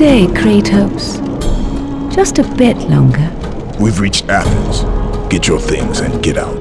day, Kratos. Just a bit longer. We've reached Athens. Get your things and get out.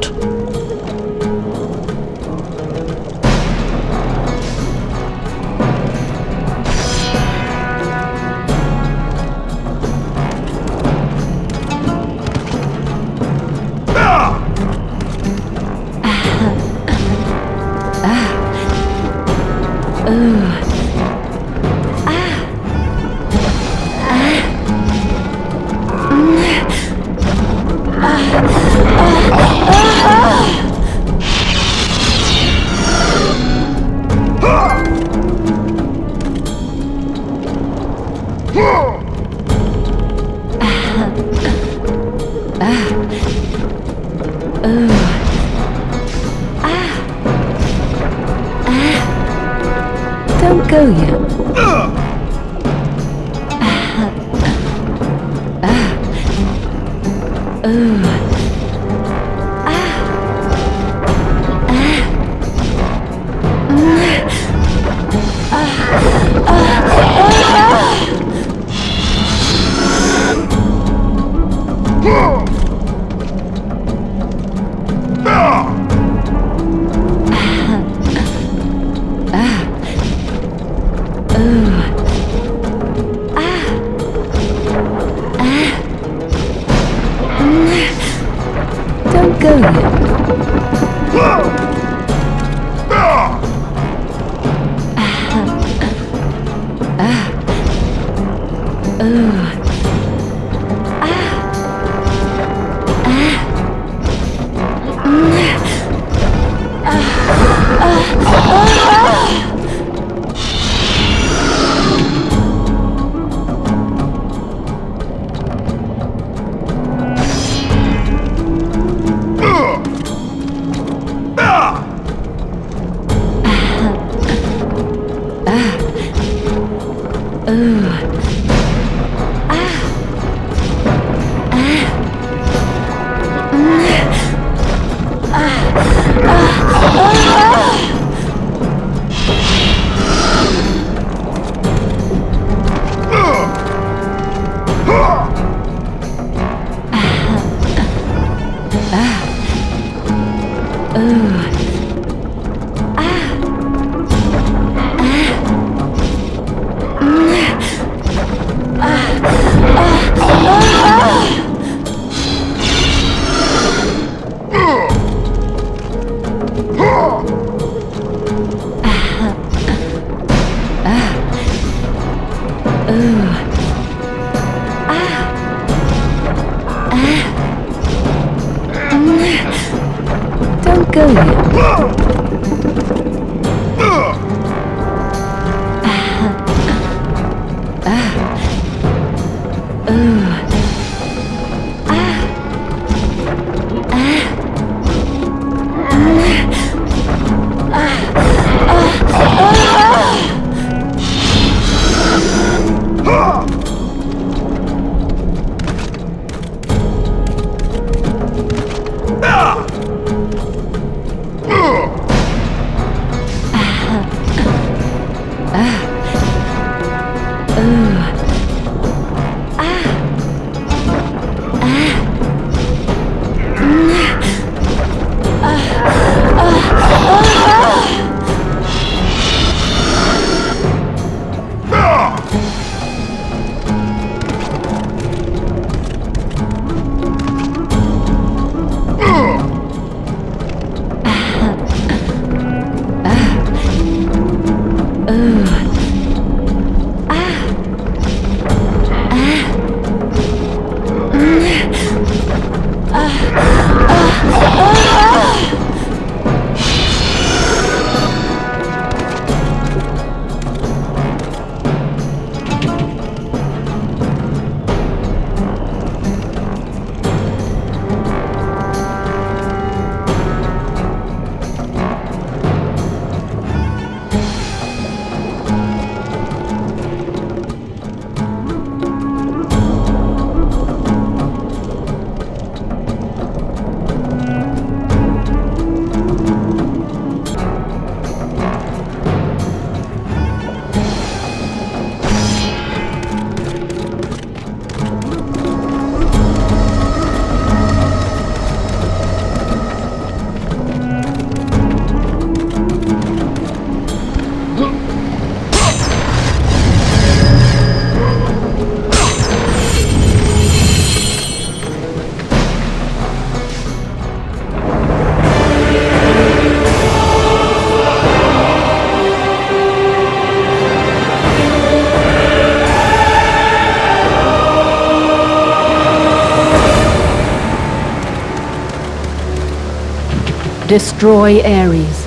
Destroy Ares,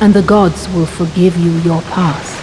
and the gods will forgive you your past.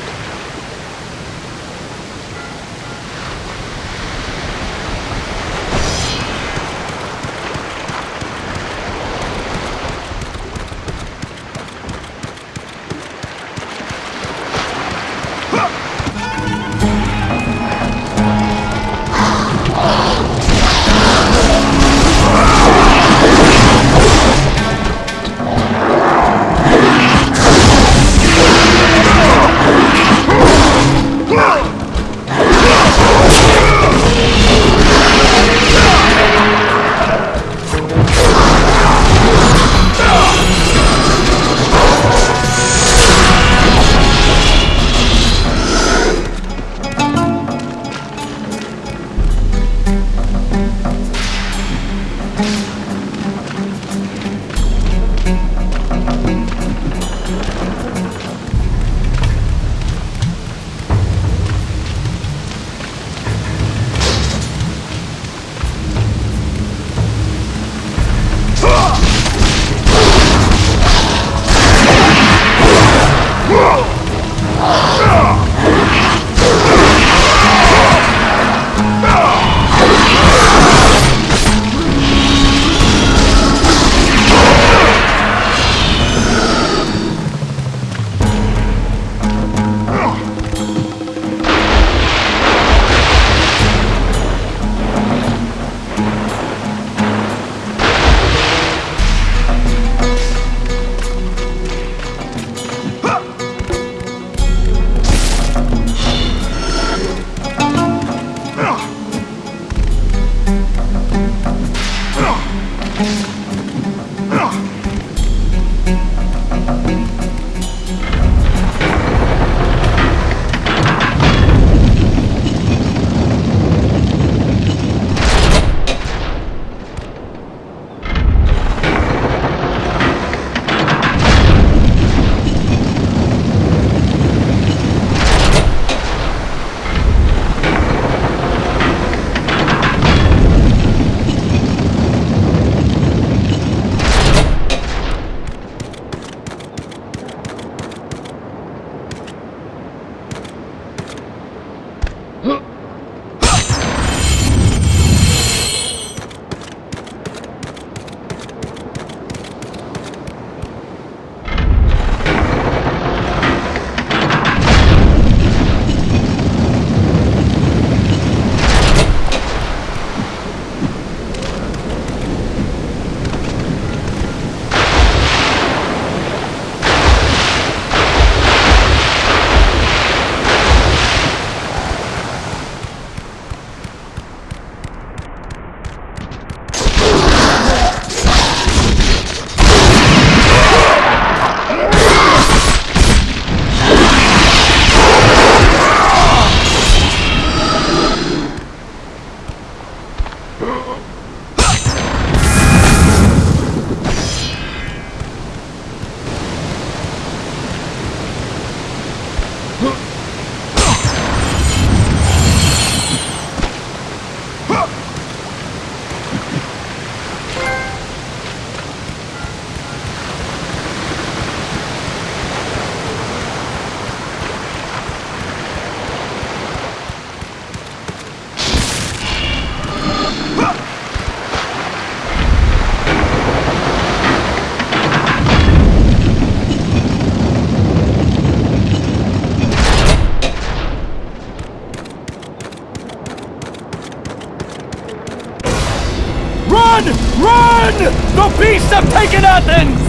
Athens!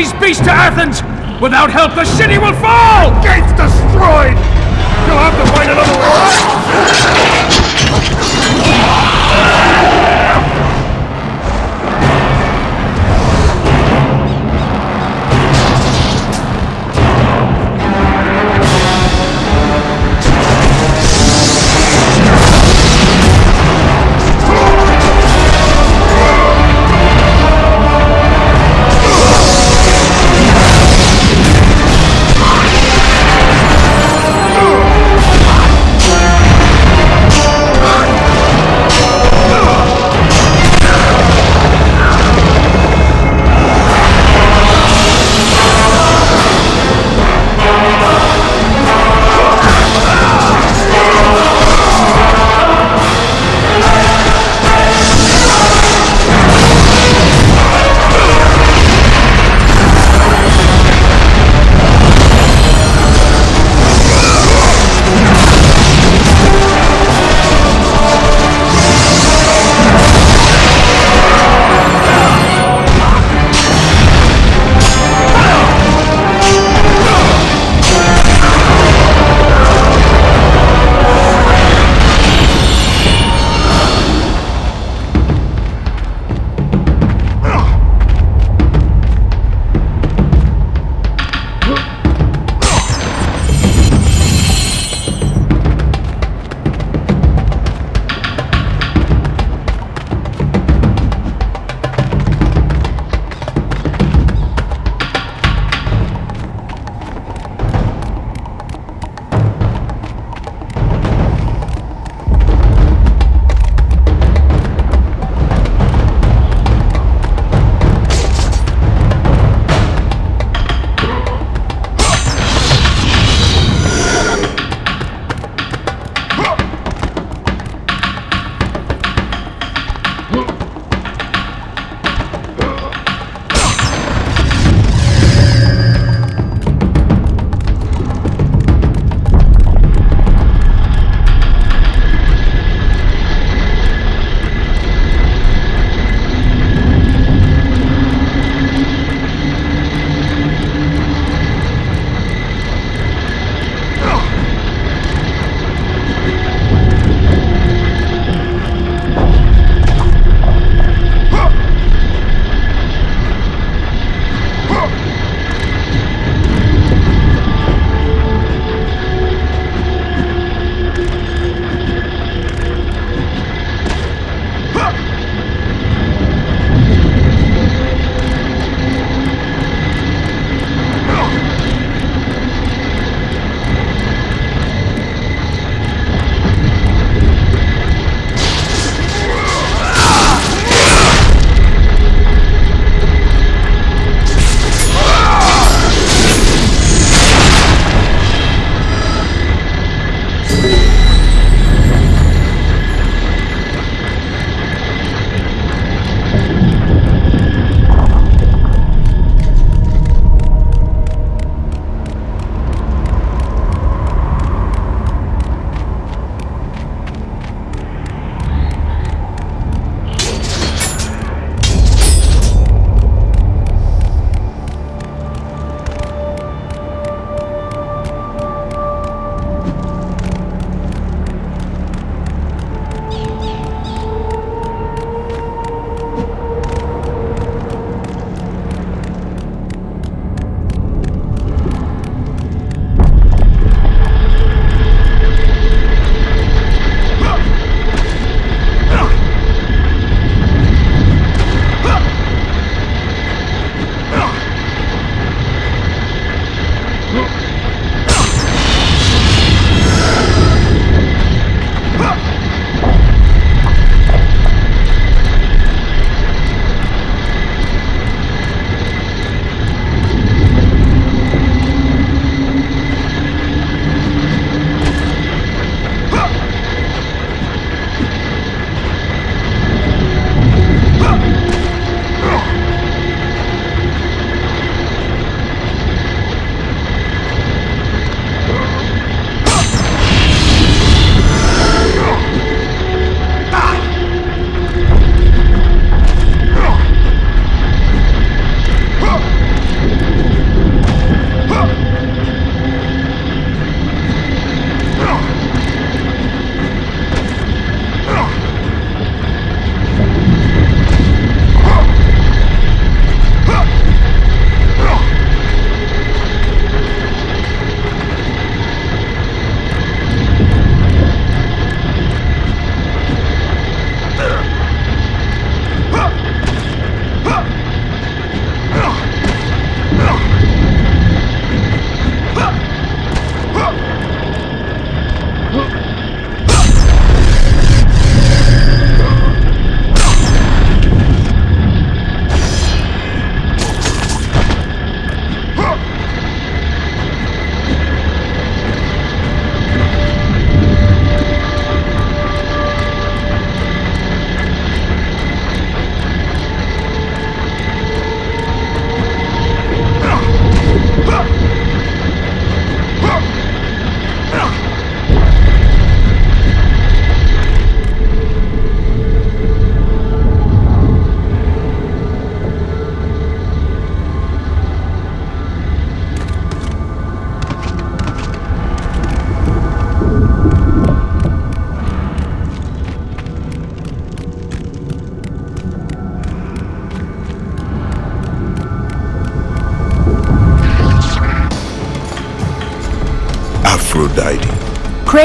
These beasts to Athens! Without help, the city will fall! Gates destroyed! You'll have to find another way!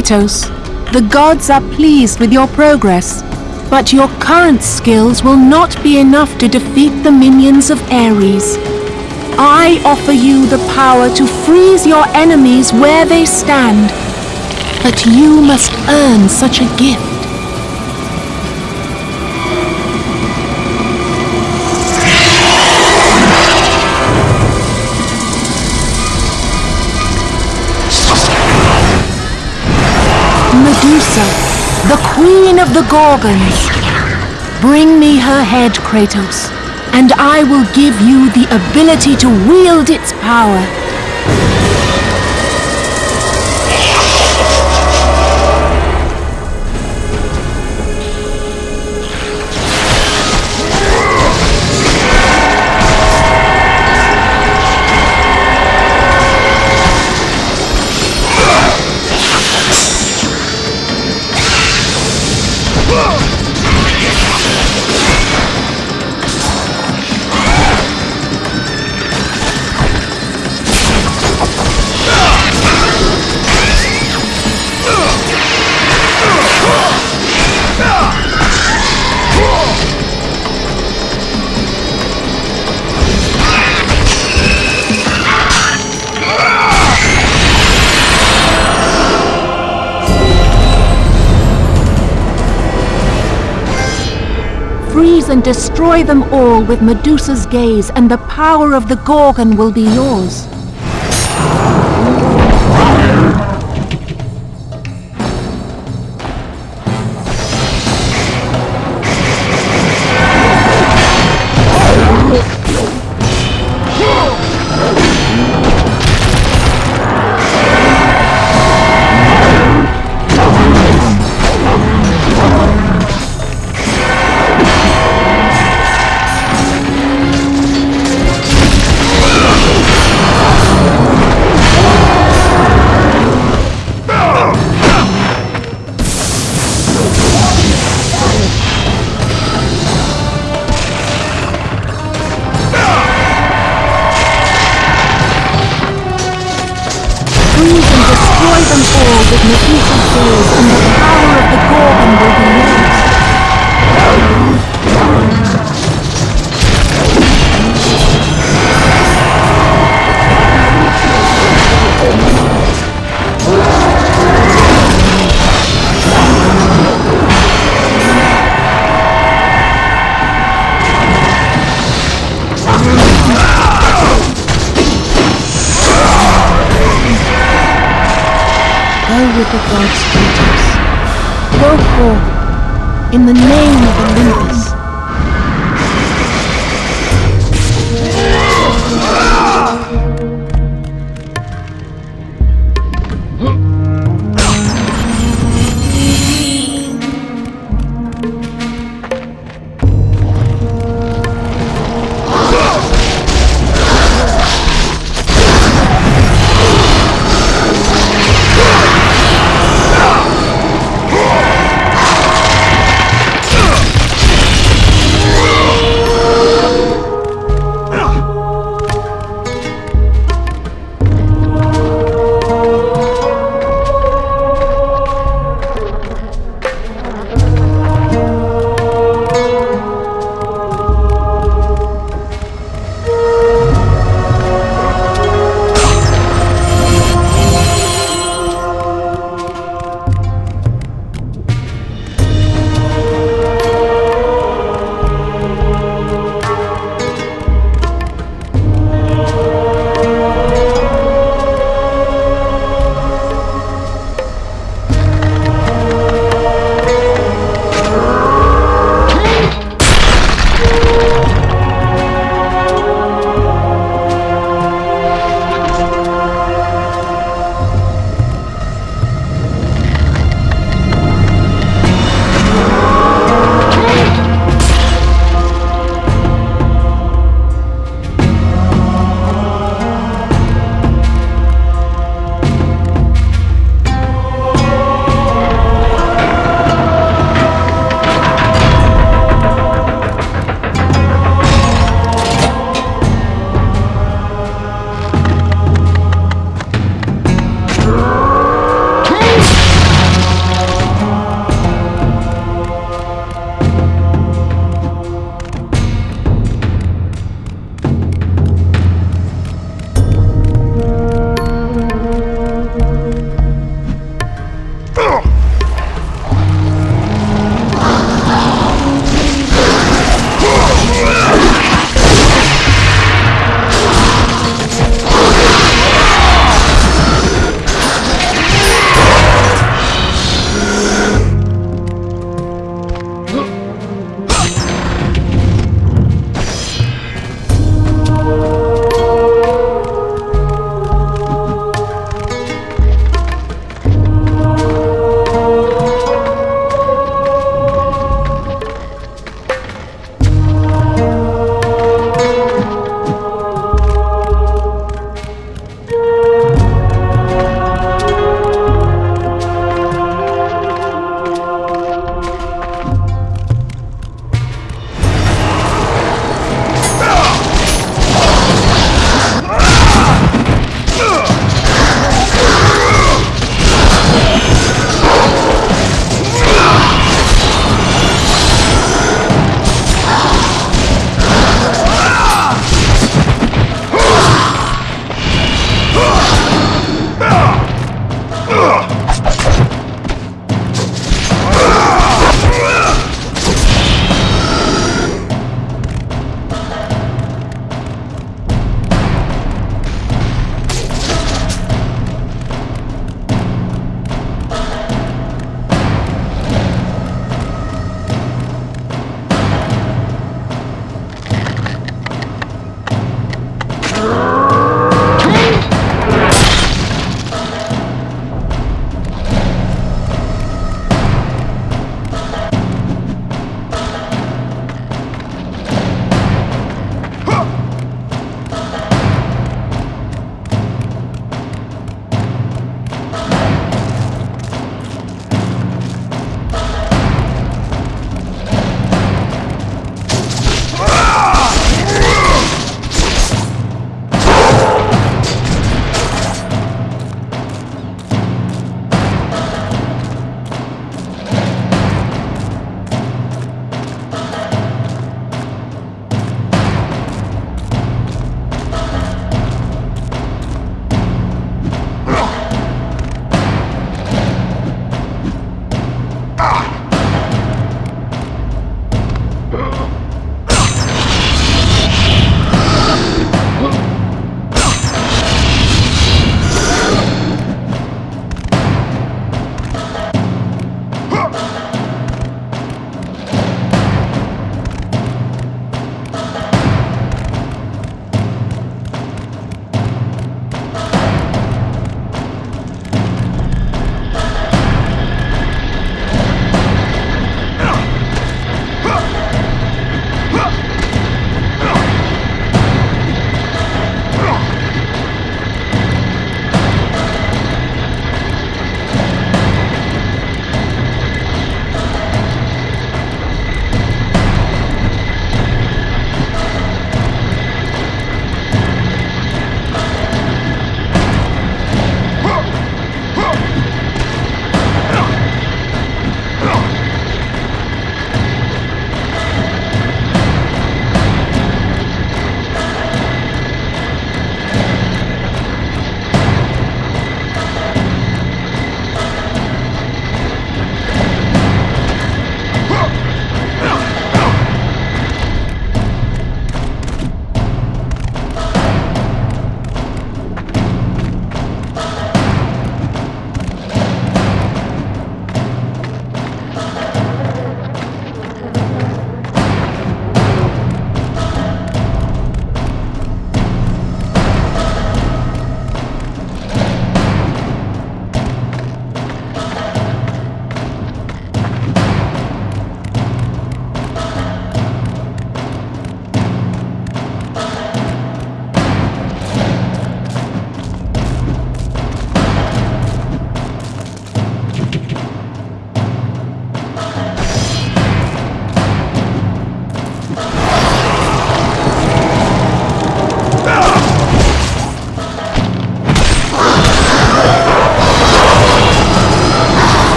Kratos, the gods are pleased with your progress, but your current skills will not be enough to defeat the minions of Ares. I offer you the power to freeze your enemies where they stand, but you must earn such a gift. Medusa, the queen of the Gorgons. Bring me her head, Kratos, and I will give you the ability to wield its power. And destroy them all with Medusa's gaze, and the power of the Gorgon will be yours.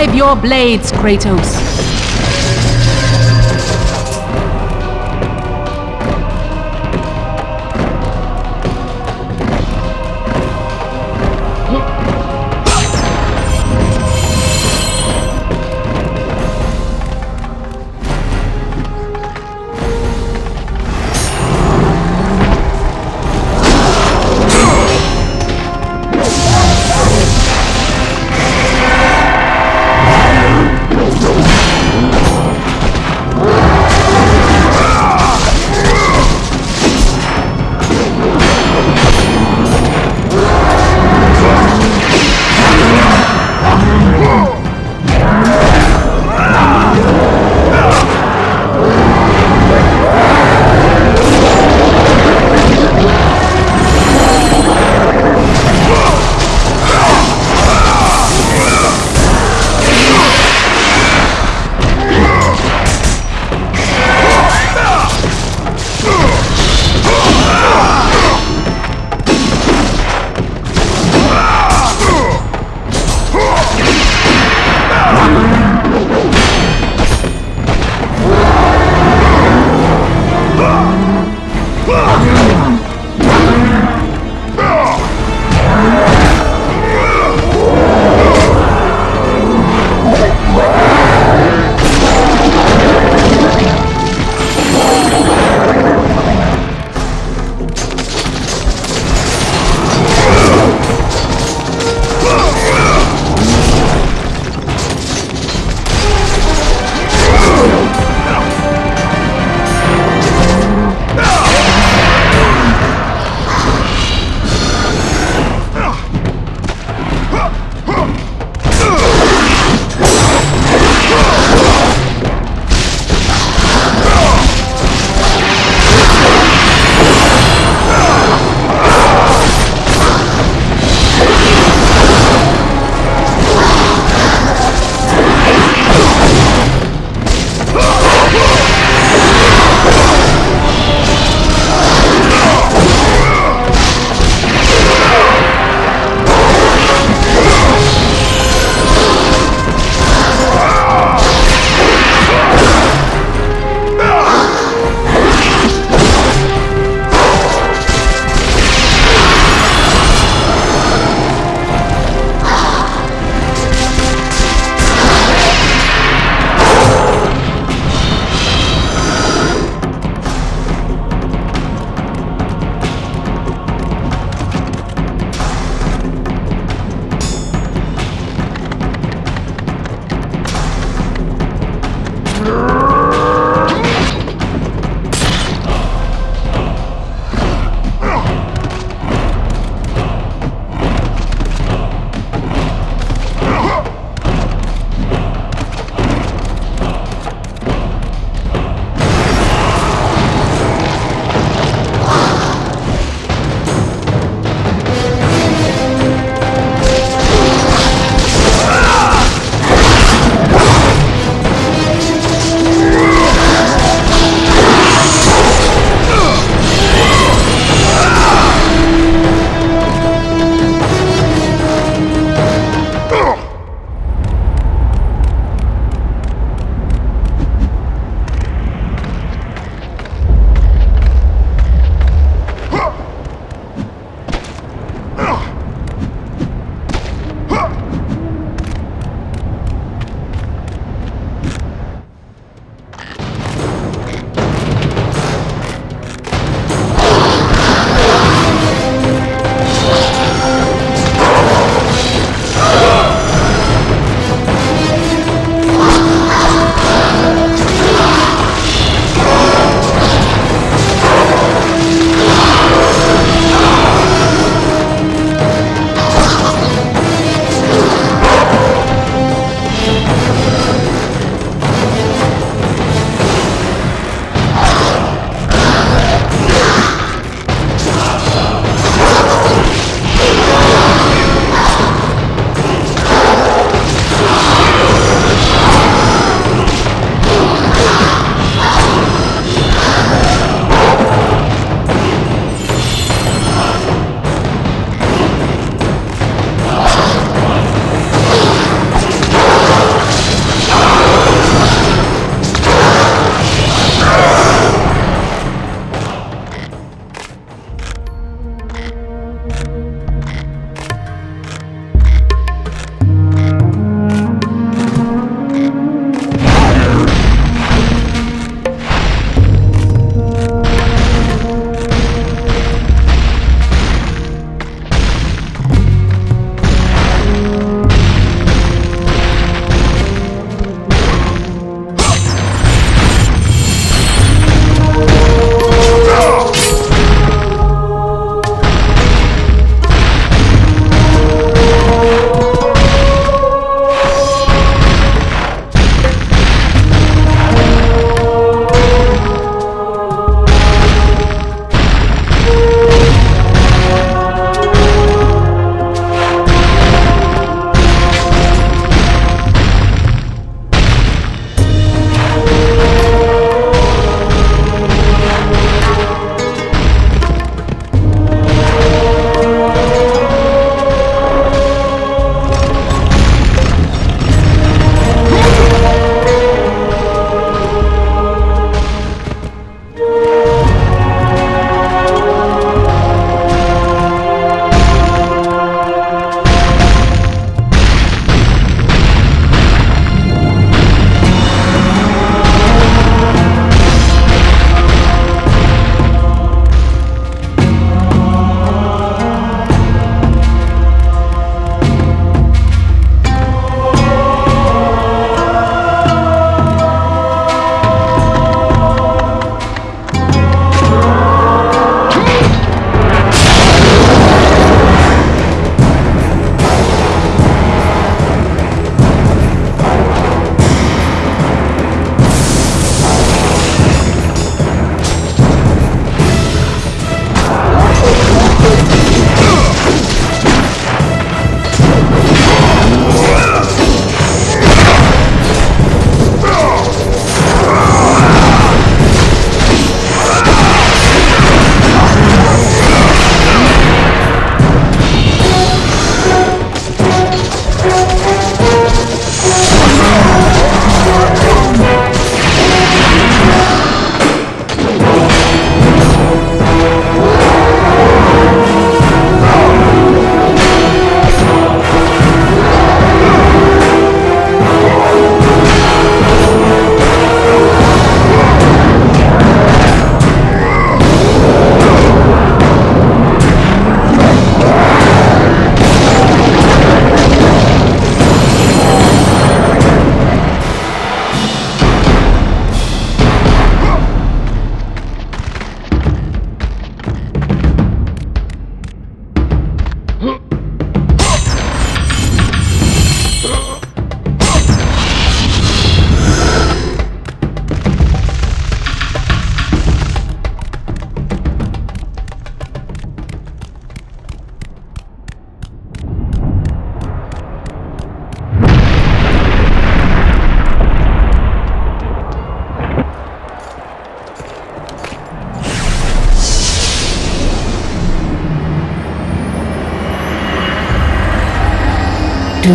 Drive your blades, Kratos.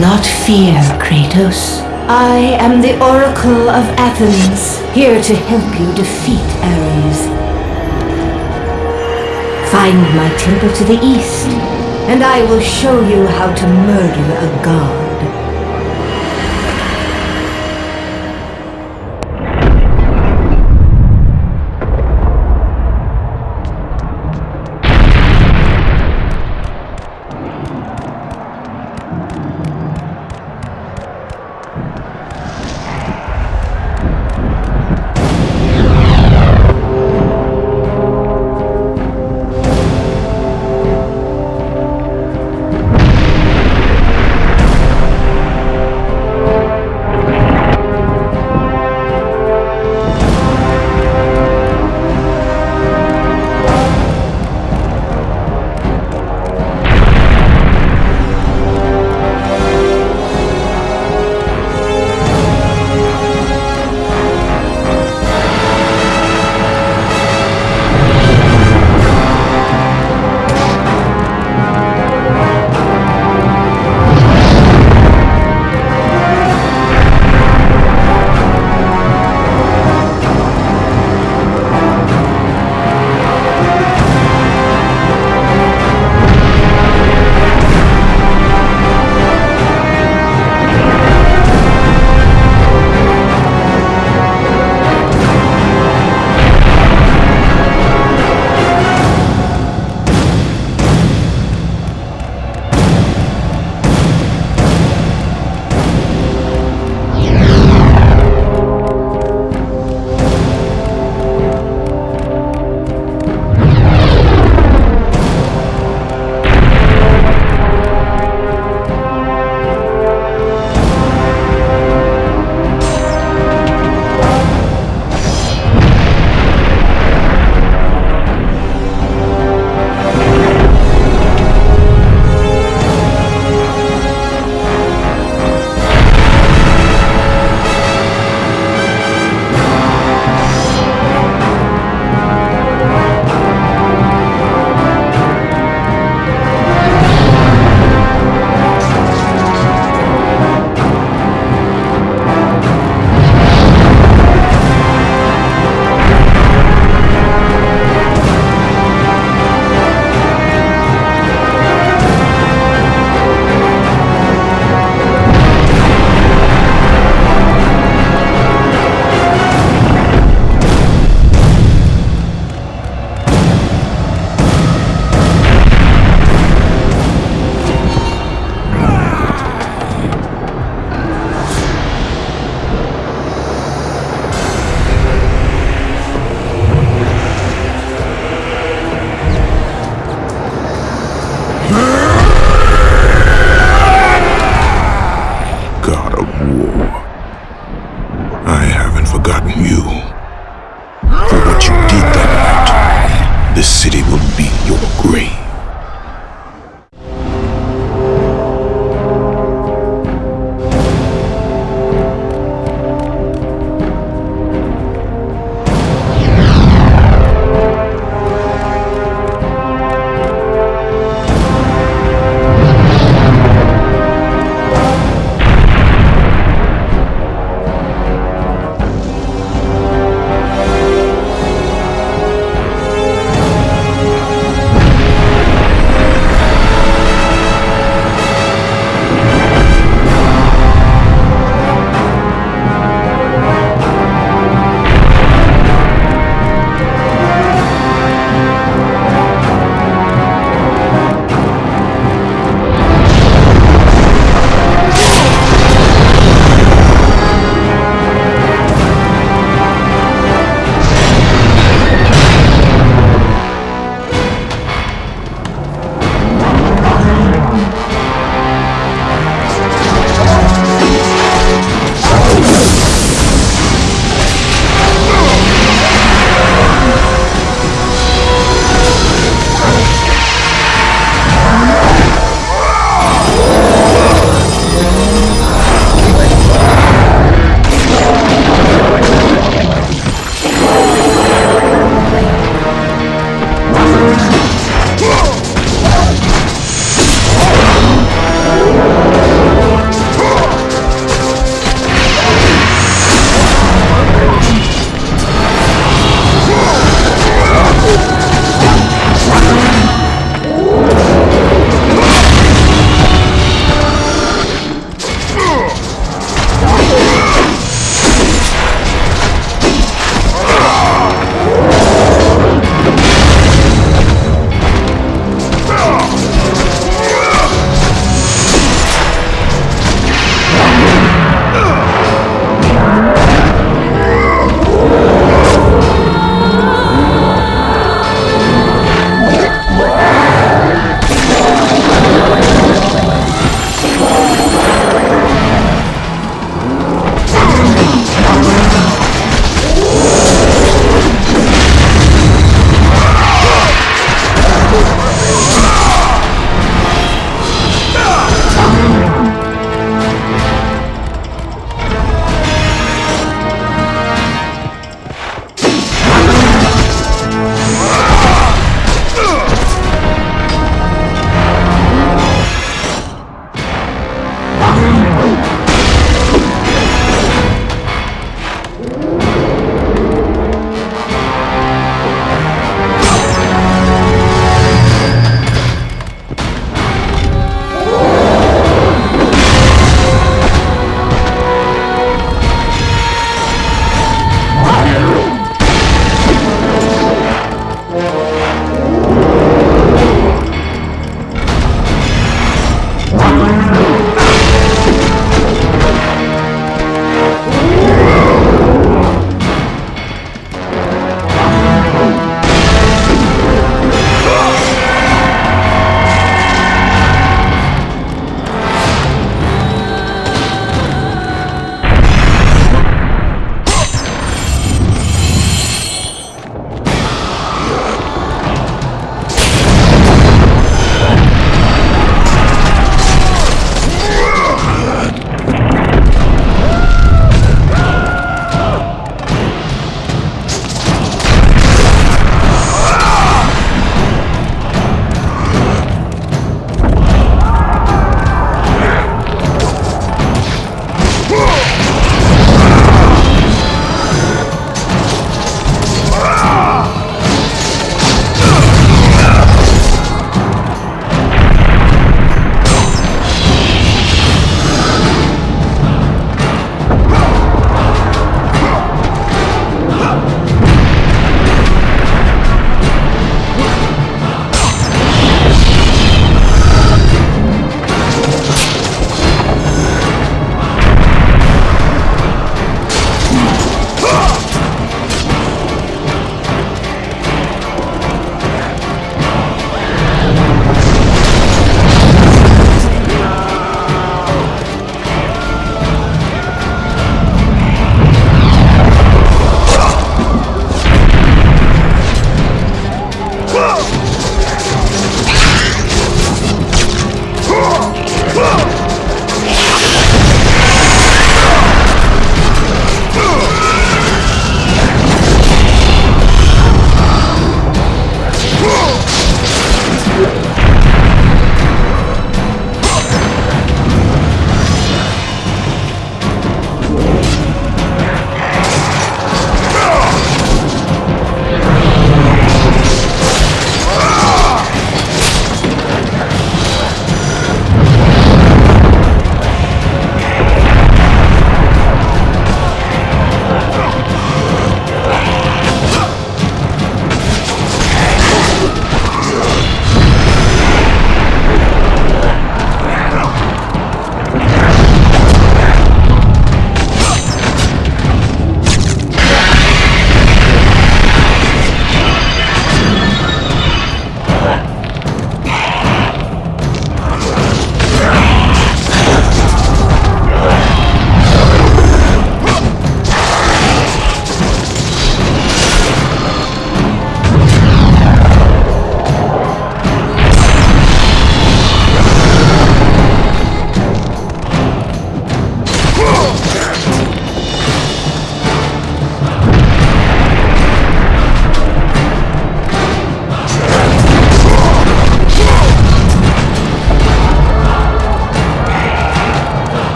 Not fear, Kratos. I am the Oracle of Athens, here to help you defeat Ares. Find my temple to the east, and I will show you how to murder a god.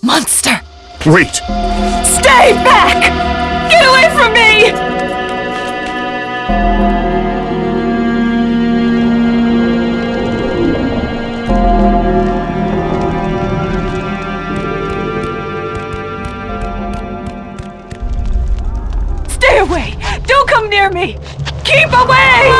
Monster! Wait! Stay back! Get away from me! Stay away! Don't come near me! Keep away!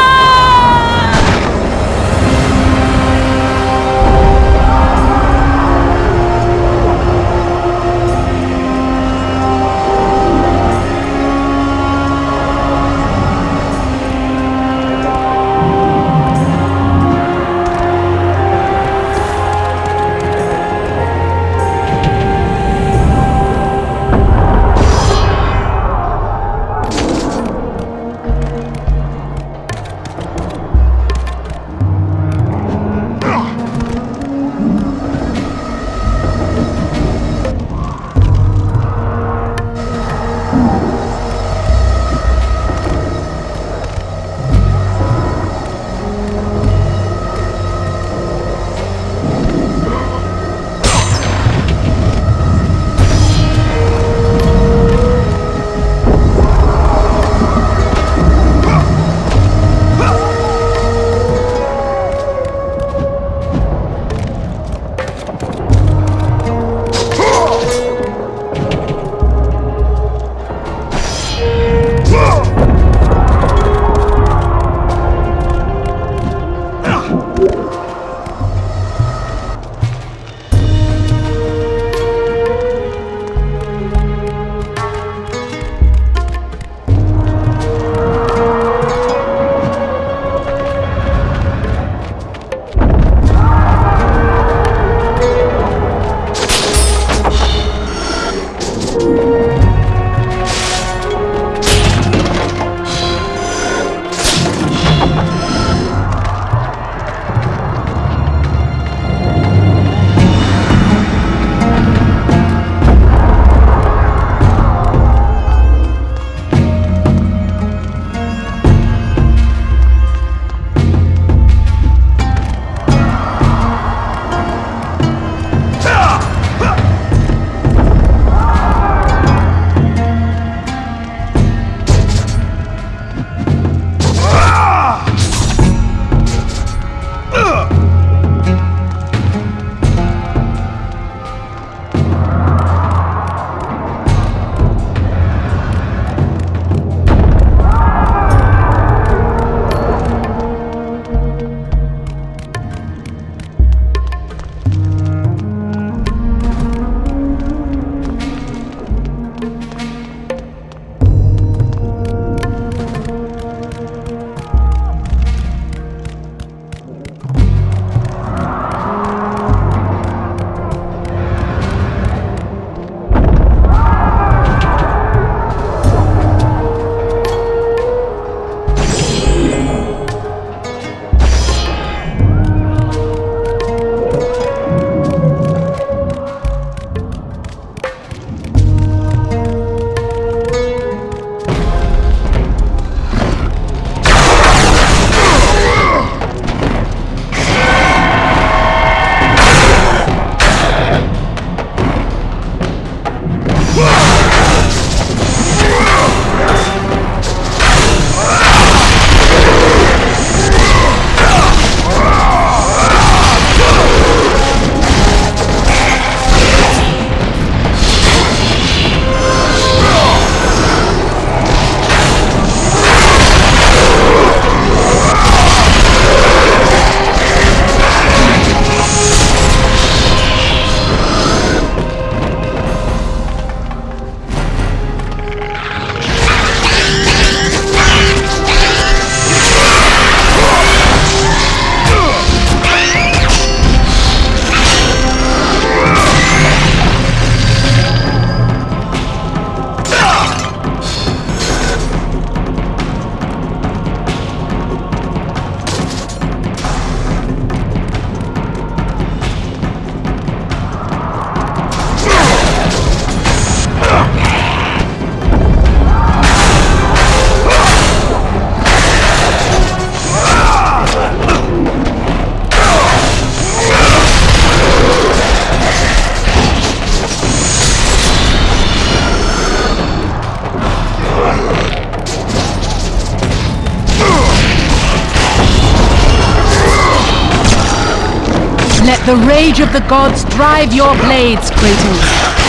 Rage of the gods drive your blades, Kratos.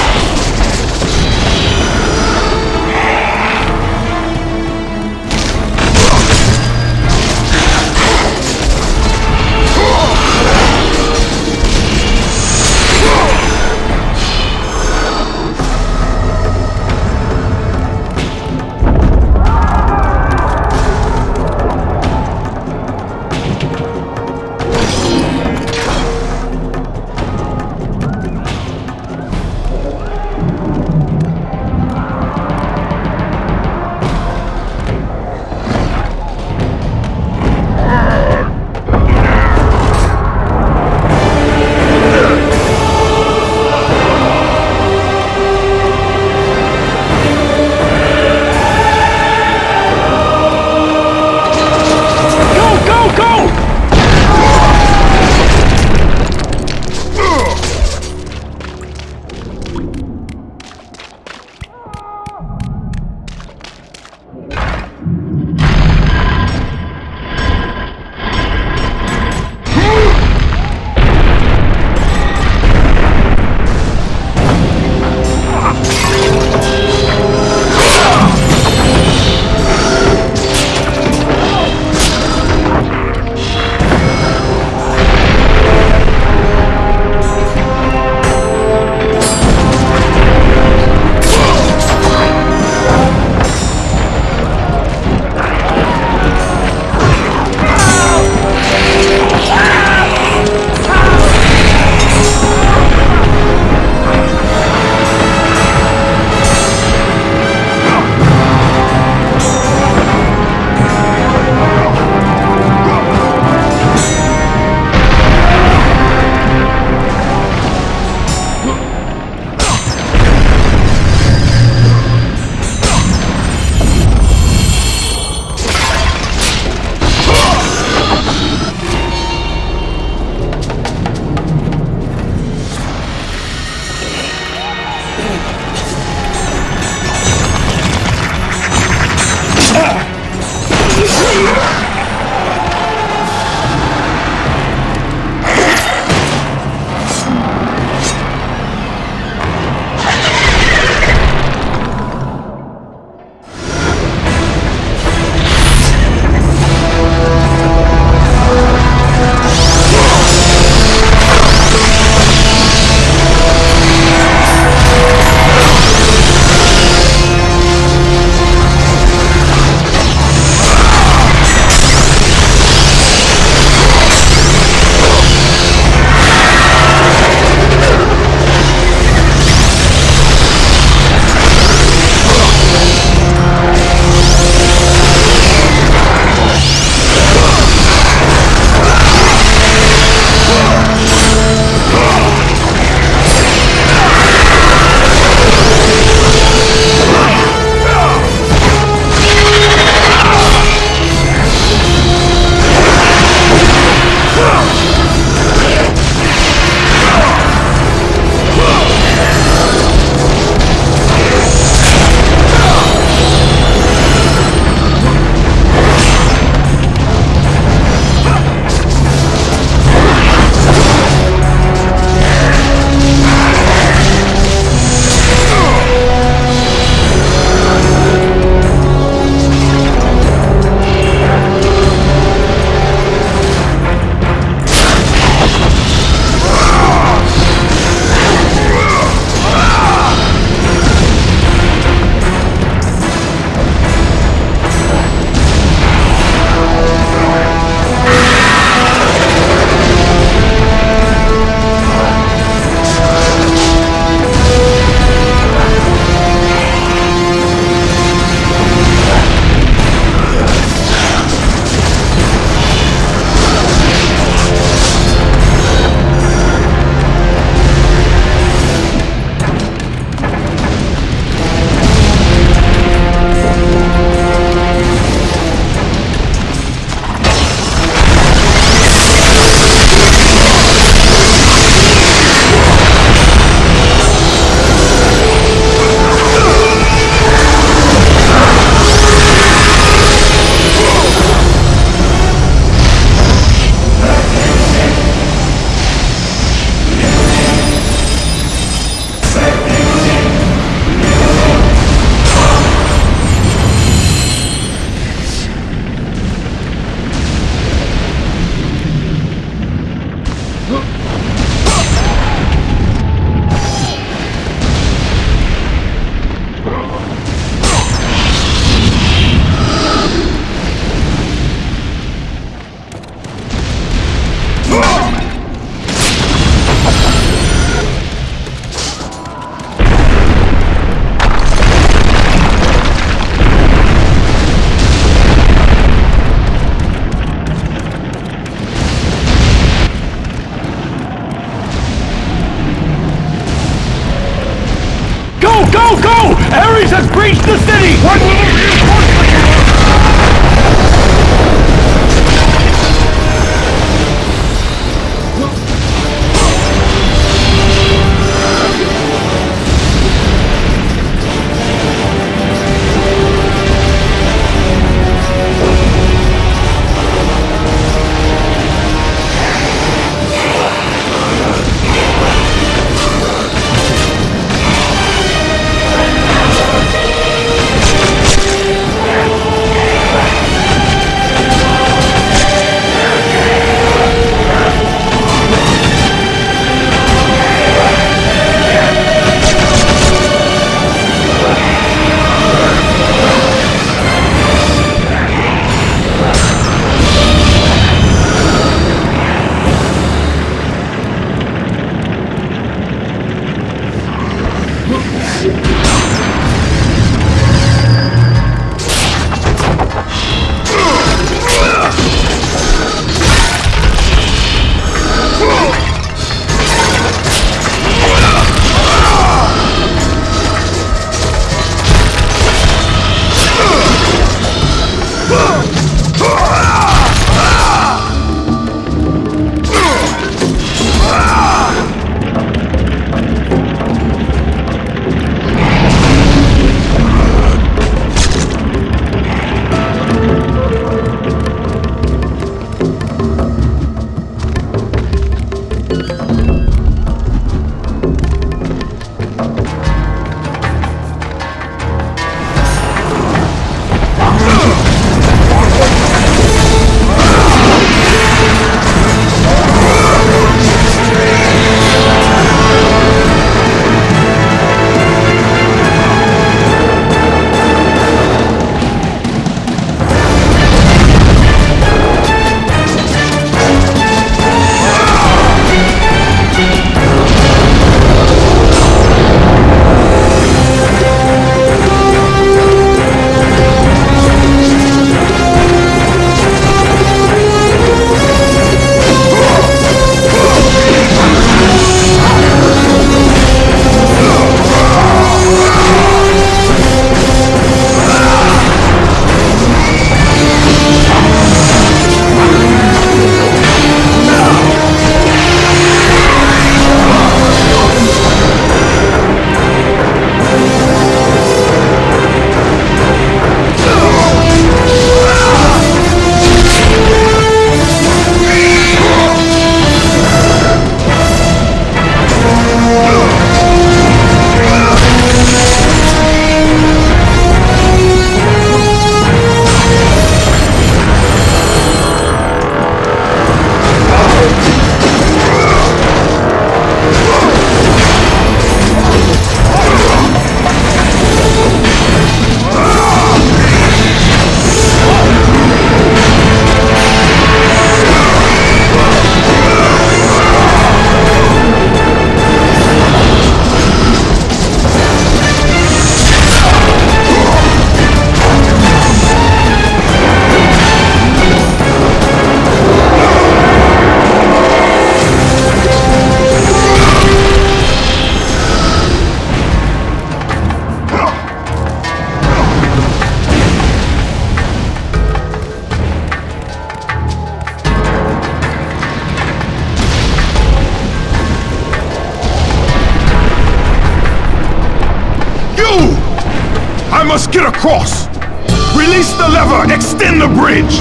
Release the lever! Extend the bridge!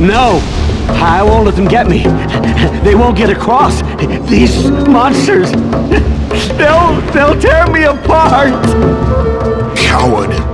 No! I won't let them get me. They won't get across. These monsters, they'll, they'll tear me apart. Coward!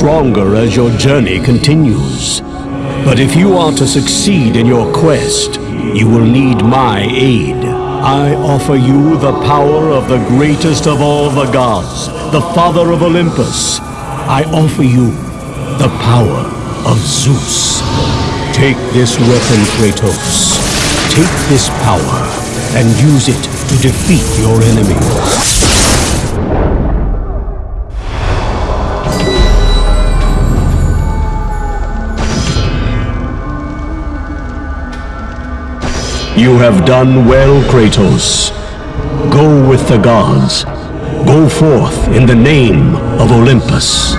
Stronger as your journey continues. But if you are to succeed in your quest, you will need my aid. I offer you the power of the greatest of all the gods, the father of Olympus. I offer you the power of Zeus. Take this weapon, Kratos. Take this power and use it to defeat your enemies. You have done well, Kratos. Go with the gods. Go forth in the name of Olympus.